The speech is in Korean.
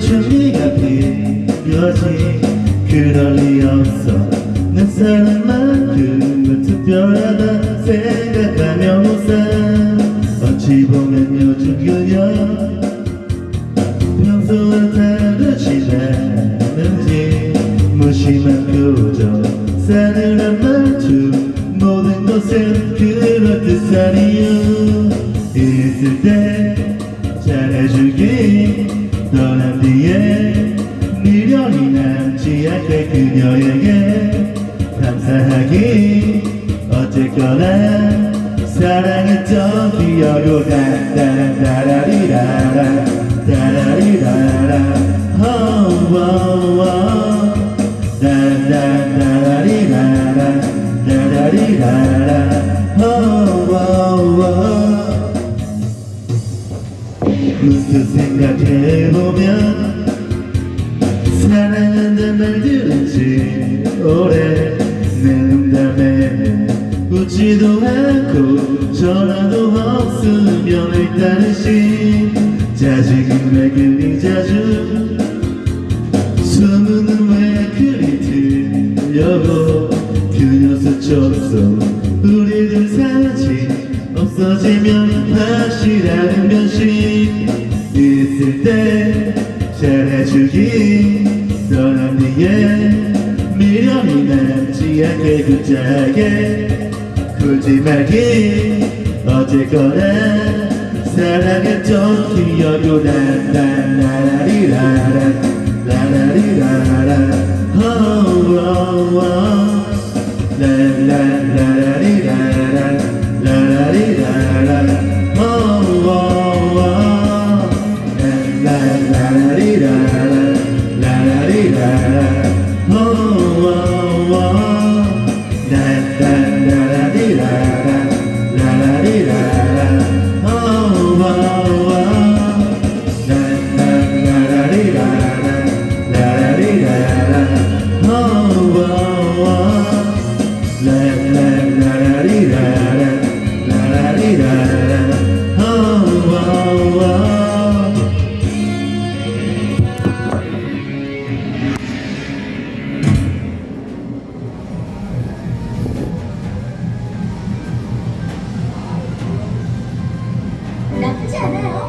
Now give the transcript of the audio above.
준비가 필요하지. 그럴 리 없어. 내 사랑만큼은 특별하다 생각하며 웃어 어찌 보면 요즘 그녀 평소와 다르지 않은지. 무심한 표정 싸늘한 말투 모든 것은 그럴듯한 이유 있을 때 그녀에게 감사하기 어쨌거나 사랑했던 기억으로 oh. 따라라리라라 따라리라라 oh, oh, oh. 문득 생각해보면 사랑한단 말 들은지 오래. 내 농담에 웃지도 않고 전화도 없으면 일단은 심 짜증은 왜 그리 자주 소문은 왜 그리 들려고 그 녀석처럼 우리들 사진 없어지면 확실한 변신. 있을 때 잘해주기 떠난 뒤에 미련이 남지 않게 굳자게 굴지 말기 어쨌거나 사랑했던 기억으로 라라라리라라 라라리라라 oh, oh, oh. 라라라리라라 라라리라라 라라라리라라 라라리라라 않아요. 하지만 조금 더 노력해보세요.